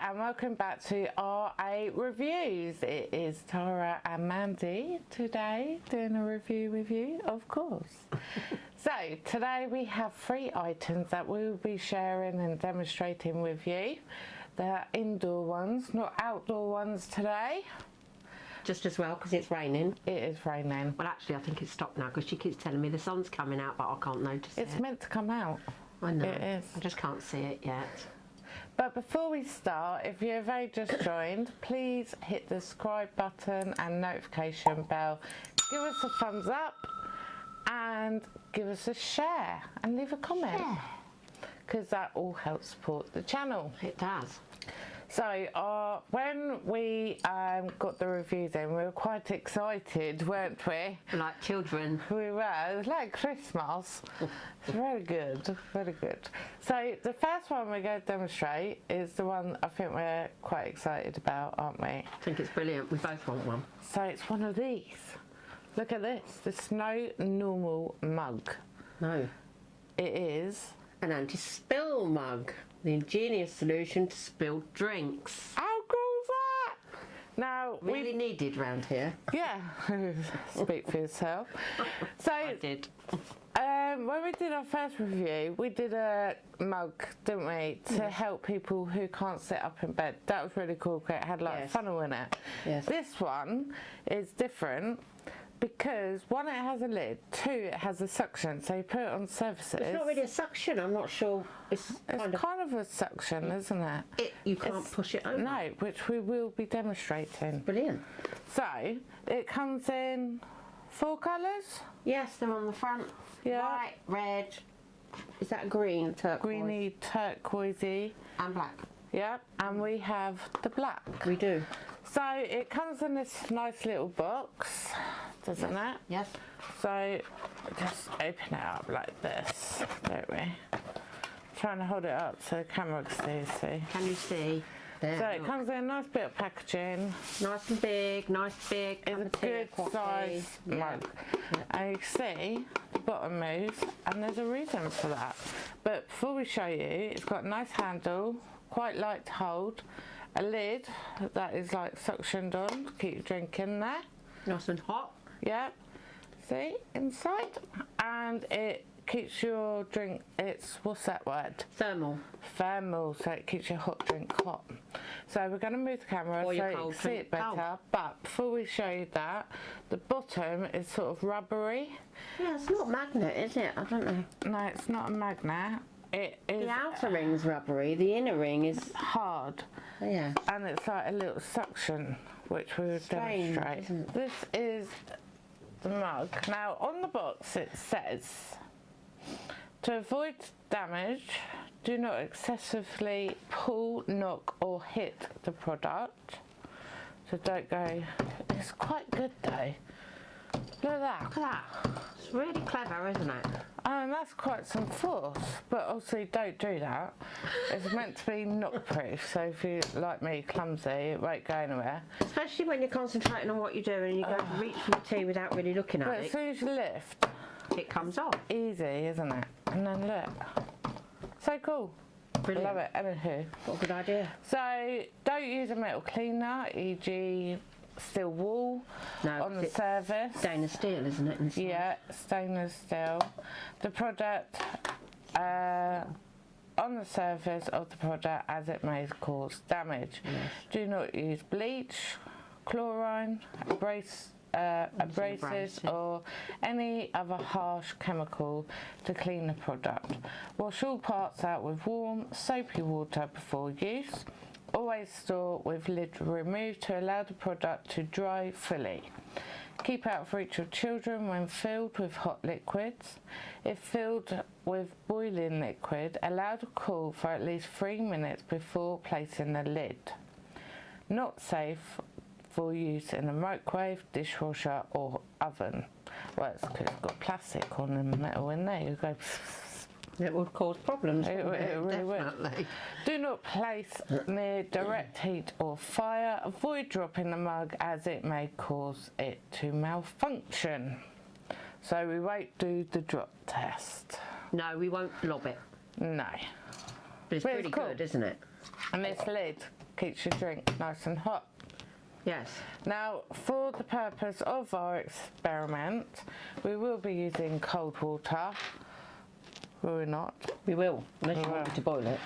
and welcome back to RA Reviews. It is Tara and Mandy today doing a review with you, of course. so today we have three items that we will be sharing and demonstrating with you. They're indoor ones, not outdoor ones today. Just as well because it's raining. It is raining. Well, actually, I think it's stopped now because she keeps telling me the sun's coming out, but I can't notice It's it. It's meant to come out. I know. it is. I just can't see it yet. But before we start, if you've only just joined, please hit the subscribe button and notification bell. Give us a thumbs up and give us a share and leave a comment because that all helps support the channel. It does. So uh, when we um, got the reviews in, we were quite excited, weren't we? Like children. We were. It was like Christmas. It's very good, very good. So the first one we're going to demonstrate is the one I think we're quite excited about, aren't we? I think it's brilliant. We both want one. So it's one of these. Look at this, the no Normal mug. No. It is. An anti-spill mug. The ingenious solution to spilled drinks. How cool is that? Now Really we needed round here. yeah, speak for yourself. So I did. Um, when we did our first review, we did a mug, didn't we, to help people who can't sit up in bed. That was really cool. It had like Yes. funnel in it. Yes. This one is different because one, it has a lid. Two, it has a suction, so you put it on surfaces. It's not really a suction. I'm not sure. It's It's kind of. kind of a suction, isn't it? It, you can't It's- push it over. No, which we will be demonstrating. Brilliant. So it comes in four colours. Yes, they're on the front. Yeah. White, red. Is that green? Turquoise. Greeny, turquoisey. And black. Yep, and we have the black. We do. So it comes in this nice little box, doesn't it? Yes. So just open it up like this, don't we? Trying to hold it up so the camera can see. see. Can you see? There. So it look. comes in a nice bit of packaging. Nice and big, nice big. It's a cup of tea, good coffee. size Yeah. mug. And you see the bottom moves and there's a reason for that. But before we show you, it's got a nice handle, quite light to hold, a lid that is like suctioned on to keep your drink in there. Nice and hot. Yep. See inside, and it keeps your drink. It's what's that word? Thermal. Thermal, so it keeps your hot drink hot. So we're going to move the camera Or so you can see it better. cold. But before we show you that, the bottom is sort of rubbery. Yeah, it's not magnet, is it? I don't know. No, it's not a magnet. It is The outer uh, ring's rubbery. The inner ring is. hard, oh, Yeah. and it's like a little suction, which we will Strange, demonstrate. isn't it? This is the mug. Now on the box it says to avoid damage, do not excessively pull, knock or hit the product. So don't go. It's quite good though. Look at that. Look at that. It's really clever, isn't it? And that's quite some force, but obviously don't do that. It's meant to be knock-proof, so if you, like me, clumsy, it won't go anywhere. Especially when you're concentrating on what you're doing and you go to reach for the tea without really looking at But at as soon as you lift, It comes off. easy, isn't it? And then look. So cool. Brilliant. Love it. Anywho. What a good idea. So don't use a metal cleaner, e.g. steel wool No, on the surface. stainless steel, isn't it? inside? Yeah, stainless steel. The product uh, on the surface of the product as it may cause damage. Do not use bleach, chlorine, abrasive, uh, abrasives or any other harsh chemical to clean the product. Wash all parts out with warm, soapy water before use. Always store with lid removed to allow the product to dry fully. Keep out of reach of children when filled with hot liquids. If filled with boiling liquid, allow to cool for at least three minutes before placing the lid. Not safe for use in a microwave, dishwasher or oven. Well, it's 'cause it's got plastic on the metal in there. You go. It would cause problems. It, wouldn't it really would. Do not place near direct heat or fire. Avoid dropping the mug as it may cause it to malfunction. So we won't do the drop test. No, we won't lob it. No. But it's But it's pretty cool. good, isn't it? And this lid keeps your drink nice and hot. Yes. Now, for the purpose of our experiment, we will be using cold water. Will we not? We will, unless you want me to boil it.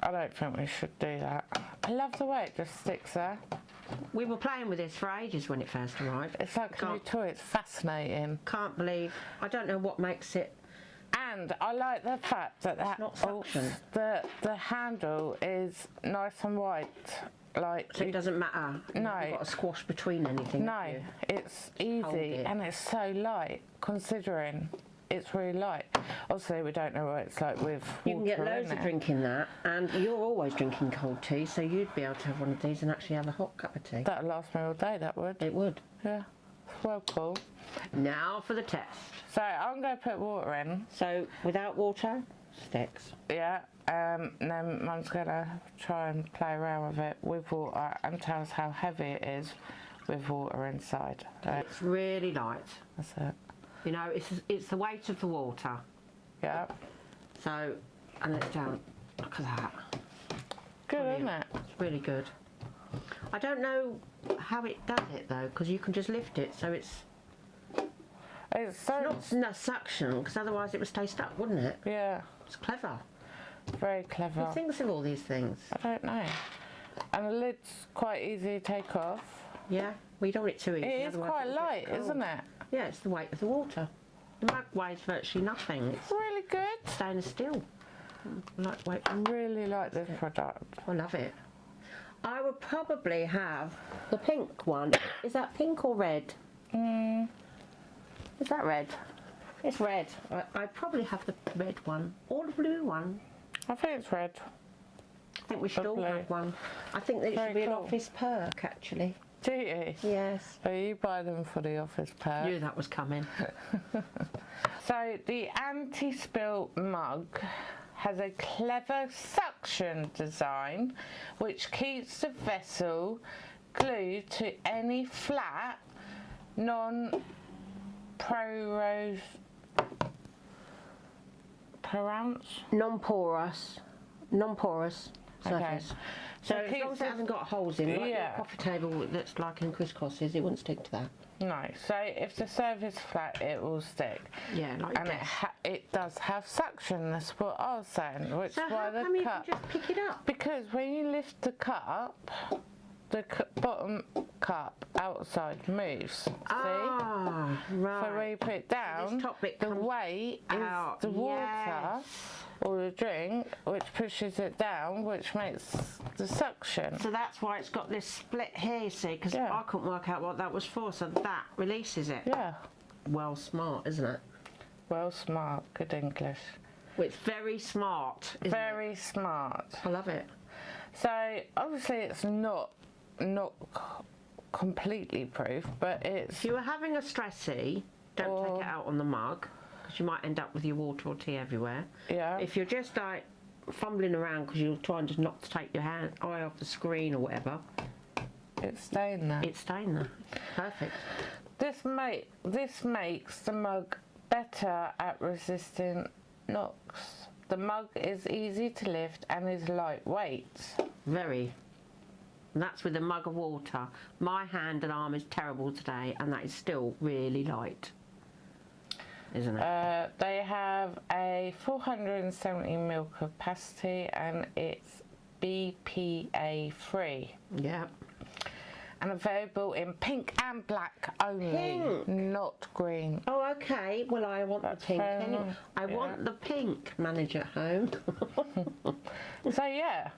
I don't think we should do that. I love the way it just sticks there. We were playing with this for ages when it first arrived. It's like a new Can't- toy. It's fascinating. Can't believe. I don't know what makes it. And I like the fact that that not oh, suction. the the handle is nice and wide. Like So you- it doesn't matter. No, You've No. got to squash between anything. no, it's easy it. and it's so light considering it's really light. Obviously, we don't know what it's like with water. You can get loads of it. drink in that, and you're always drinking cold tea, so you'd be able to have one of these and actually have a hot cup of tea. That'd last me all day. That would. It would. Yeah. Well cool. Now for the test. So I'm going to put water in. So without water, sticks. Yeah. Um, and then Mum's going to try and play around with it with water and tell us how heavy it is with water inside. It's really light. that's it. You know, it's it's the weight of the water. Yeah. So, and it's down. Look at that. Good, isn't it? It's really good. I don't know how it does it though, because you can just lift it, so it's It's so. not no suction, because otherwise it would stay stuck, wouldn't it? Yeah. It's clever. Very clever. Who thinks of all these things? I don't know. And the lid's quite easy to take off. Yeah, we don't want it too easy. It is quite light, isn't it? Yeah, it's the weight of the water. The mug weighs virtually nothing. It's Really good. stainless steel. Lightweight. I really like this product. I love it. I would probably have the pink one. Is that pink or red? Mm, Is that red? It's red. I, I'd probably have the red one or the blue one. I think it's red. I think we should all have one. I think that it Very should be an office perk, actually. Do you? Yes. So you buy them for the office pair. Knew that was coming. So the anti-spill mug has a clever suction design which keeps the vessel glued to any flat non-porous parents non porous Non-porous. Non-porous Okay. surface. So, So as long as it hasn't got holes in, like Yeah. your coffee table that's like in crisscrosses, it wouldn't stick to that. No, so if the surface flat, it will stick. Yeah, like And it, ha- it does have suction, that's what I was saying, which So is why how the come you cup... can just pick it up? Because when you lift the cup, the bottom cup outside moves. See? Ah, right. So when you put it down, top bit the weight out, is the water yes. Or the drink, which pushes it down, which makes the suction. So that's why it's got this split here, you see, because Yeah. I couldn't work out what that was for, so that releases it. Yeah, Well, smart, isn't it? well, smart, good English. It's very smart. Isn't Very smart. I love it. So obviously it's not not completely proof, but it's If you were having a stressy, don't take it out on the mug, you might end up with your water or tea everywhere. yeah. If you're just like fumbling around because you're trying to not to take your hand eye off the screen or whatever, it's staying there. it's staying there. Perfect. This make this makes the mug better at resisting knocks. The mug is easy to lift and is lightweight. Very. And that's with a mug of water. My hand and arm is terrible today, and that is still really light. Isn't it? Uh, they have a 470 ml capacity and it's BPA free yeah. and available in pink and black only, Pink. not green. Oh, okay. Well, I want That's the pink. anyway. I yeah. want the pink manager at home. So yeah,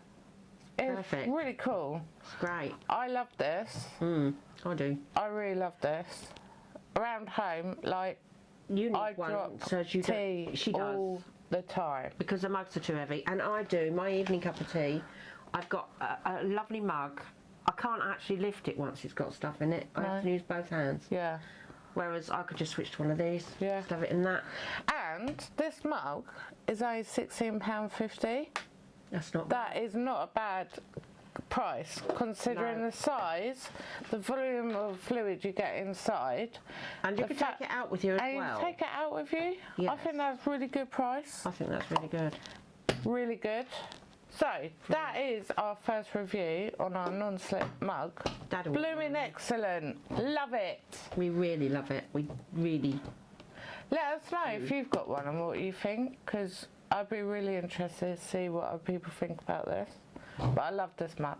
it's Perfect. really cool. it's great. I love this. Mm, I do. I really love this. Around home, like You need I one so you tea. She does. all the time. because the mugs are too heavy. And I do my evening cup of tea. I've got a, a lovely mug. I can't actually lift it once it's got stuff in it. I have to use both hands. Yeah. Whereas I could just switch to one of these. Yeah. Just have it in that. And this mug is only £16.50. That's not. That is not a bad price considering No. the size, the volume of fluid you get inside. and you can take it out with you as and well. you take it out with you. I think that's really good price. I think that's really good. Really good. So hmm. that is our first review on our non-slip mug. Blooming excellent. Love it. We really love it. We really. Let us know if you've got one and what you think, because I'd be really interested to see what other people think about this. But I love this mug.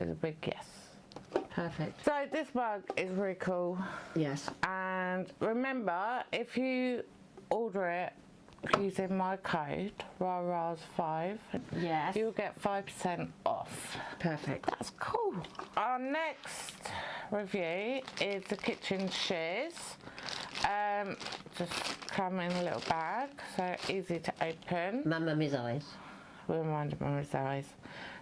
It's a big yes. Perfect. So this mug is really cool. Yes. And remember, if you order it using my code, RARAS5, Yes. you'll get 5% off. Perfect. That's cool. Our next review is the kitchen shears. Um, just come in a little bag, so easy to open. Mamma Miss eyes. We'll remind Mum's eyes.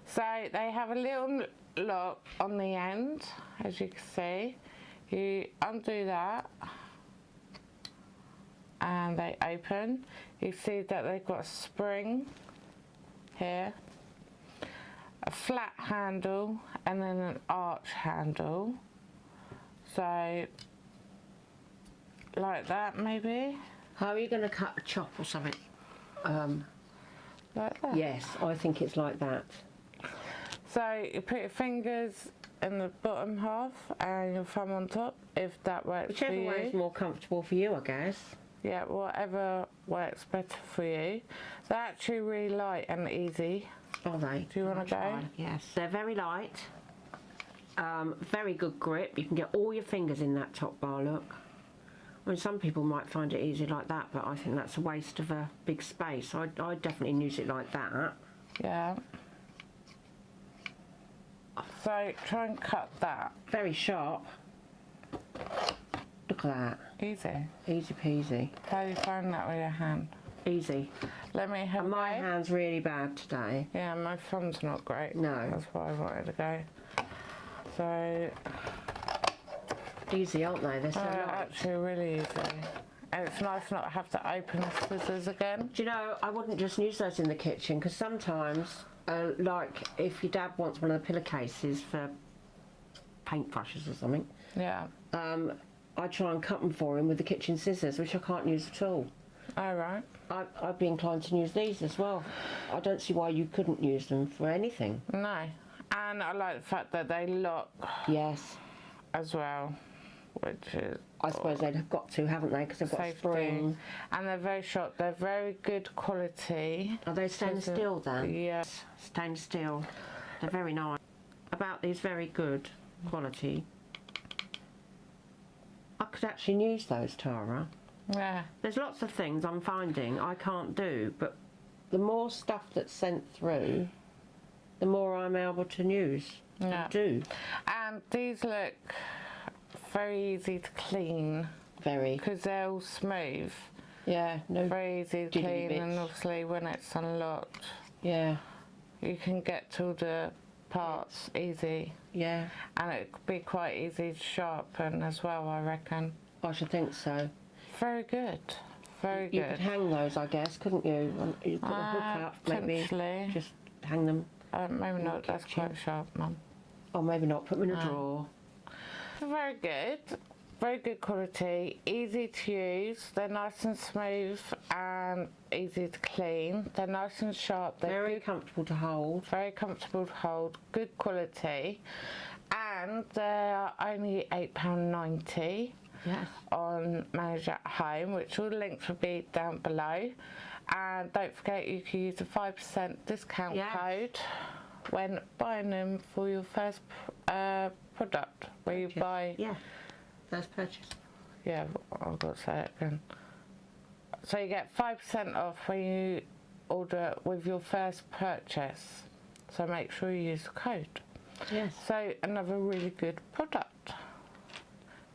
So they have a little lock on the end, as you can see. You undo that, and they open. You see that they've got a spring here, a flat handle, and then an arch handle. So, like that maybe, How are you going to cut a chop or something? Um, like that. yes, I think it's like that. So you put your fingers in the bottom half and your thumb on top, if that works Whichever for you. Whichever way is more comfortable for you, I guess. Yeah, whatever works better for you. They're actually really light and easy. Are they? Do you wanna I'll go? try. Yes. They're very light. Um, very good grip. You can get all your fingers in that top bar, look. I mean, some people might find it easy like that, but I think that's a waste of a big space. I, I definitely use it like that. Yeah. So try and cut that. Very sharp. Look at that. Easy. Easy peasy. How do you find that with your hand? Easy. Let me have my hand's really bad today. Yeah, my thumb's not great. No. That's why I wanted to go. So, Easy, aren't they? They're so uh, actually really easy. And it's nice not to have to open the scissors again. Do you know, I wouldn't just use those in the kitchen because sometimes, uh, like if your dad wants one of the pillowcases for paintbrushes or something, Yeah. um, I try and cut them for him with the kitchen scissors, which I can't use at all. All right. I, I'd be inclined to use these as well. I don't see why you couldn't use them for anything. No. And I like the fact that they lock Yes, as well, which is I suppose they'd have got to, haven't they? Because they've got safety. spring. And they're very short. They're very good quality. Are they stainless steel then? Yes. Stainless steel. They're very nice. About these very good quality. I could actually use those, Tara. Yeah. There's lots of things I'm finding I can't do, but the more stuff that's sent through, the more I'm able to use Yeah. and do. And these look very easy to clean Very. because they're all smooth. Yeah, no. Very easy to clean, bits. and obviously when it's unlocked, Yeah, you can get to the parts easy, yeah. and it could be quite easy to sharpen as well. I reckon. I should think so. Very good. Very You good. You could hang those, I guess, couldn't you? You put a hook Uh, up, maybe. Just hang them. Uh, maybe not. That's kitchen. quite sharp, Mum. Or maybe not. Put them in a Ah. drawer. Very good. Very good quality. Easy to use. They're nice and smooth and easy to clean. They're nice and sharp. They're Very good, comfortable to hold. very comfortable to hold. Good quality. And they're only £8.90 Yes. on Manage at Home, which all the links will be down below. And don't forget you can use the 5% discount Yes. code when buying them for your first uh, product, where you Purchase. buy Yeah. First purchase. yeah, oh, I've got to say it again. So you get 5% off when you order with your first purchase. So make sure you use the code. Yes. So another really good product.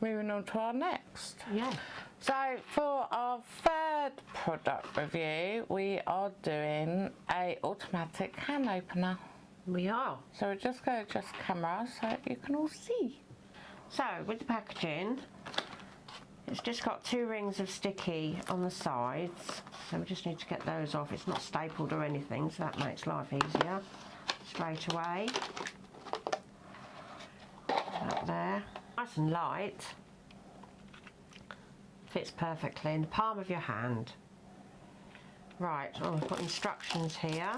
Moving on to our next. Yeah. So for our third product review, we are doing a automatic can opener. We are. So we're just going to adjust camera so you can all see. So with the packaging, it's just got two rings of sticky on the sides. So we just need to get those off. It's not stapled or anything, so that makes life easier. Straight away. That there. Nice and light. Fits perfectly in the palm of your hand. Right, well, we've got instructions here.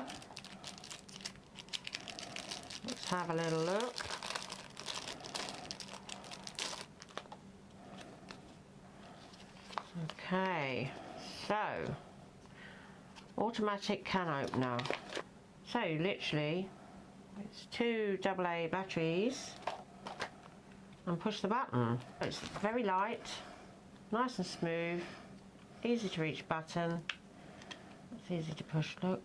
Have a little look. Okay, so automatic can opener. So literally, it's two AA batteries and push the button. It's very light, nice and smooth, easy to reach button. It's easy to push, look.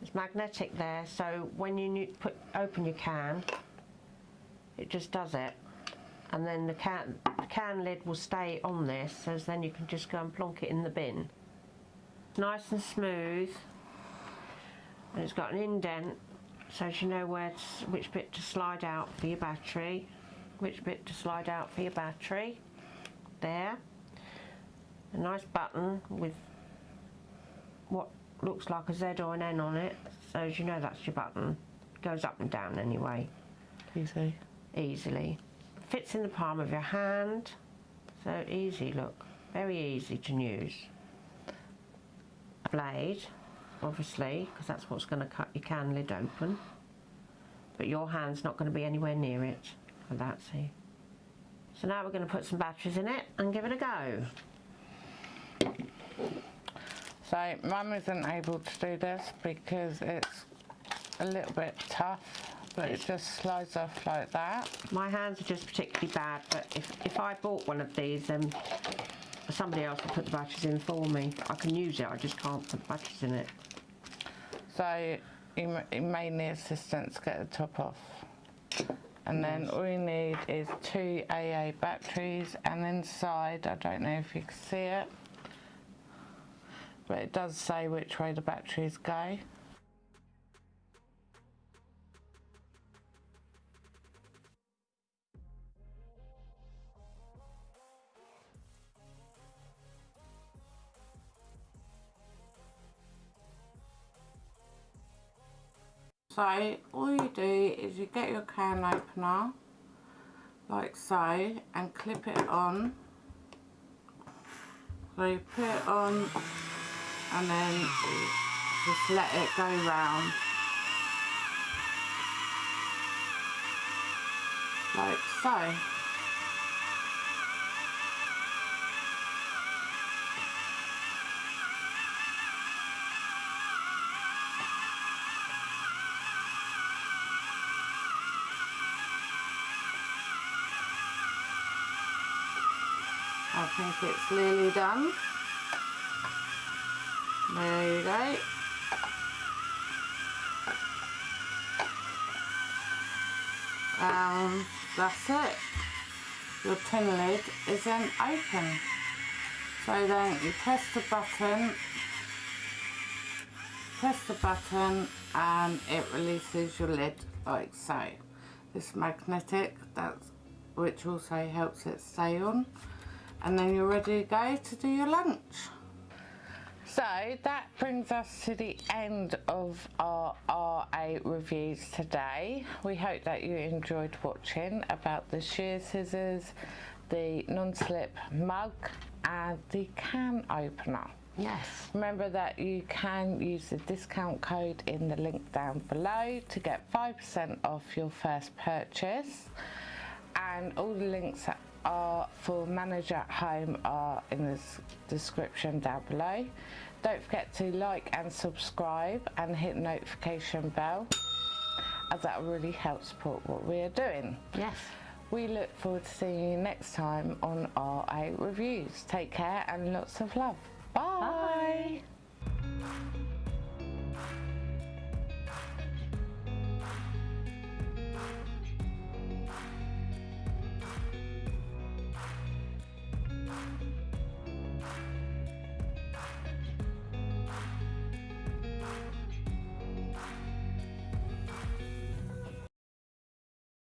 It's magnetic there, so when you put open your can, it just does it. And then the can, the can lid will stay on this, so then you can just go and plonk it in the bin. Nice and smooth, and it's got an indent, so you know where to, which bit to slide out for your battery, which bit to slide out for your battery. There. A nice button with what looks like a Z or an N on it, so as you know that's your button. Goes up and down anyway. Easy. Easily. Fits in the palm of your hand, so easy look, very easy to use. Blade, obviously, because that's what's going to cut your can lid open. But your hand's not going to be anywhere near it for that, see. So now we're going to put some batteries in it and give it a go. So mum isn't able to do this because it's a little bit tough, but it just slides off like that. My hands are just particularly bad, but if, if I bought one of these, then somebody else will put the batteries in for me. I can use it, I just can't put the batteries in it. So you, you may need assistance to get the top off. And then all you need is two AA batteries and inside, I don't know if you can see it, but it does say which way the batteries go. So all you do is you get your can opener like so and clip it on. So you put it on and then just let it go round like so. I think it's nearly done. There you go. Um, that's it. Your tin lid is then open. So then you press the button, press the button and it releases your lid like so. It's magnetic, that's which also helps it stay on. And then you're ready to go to do your lunch. So that brings us to the end of our RA reviews today. We hope that you enjoyed watching about the shear scissors, the non-slip mug and the can opener. Yes. Remember that you can use the discount code in the link down below to get 5% off your first purchase. And all the links are for Manage at Home are in the description down below. Don't forget to like and subscribe and hit notification bell as that really helps support what we are doing. Yes. We look forward to seeing you next time on RA Reviews. Take care and lots of love. Bye. Bye.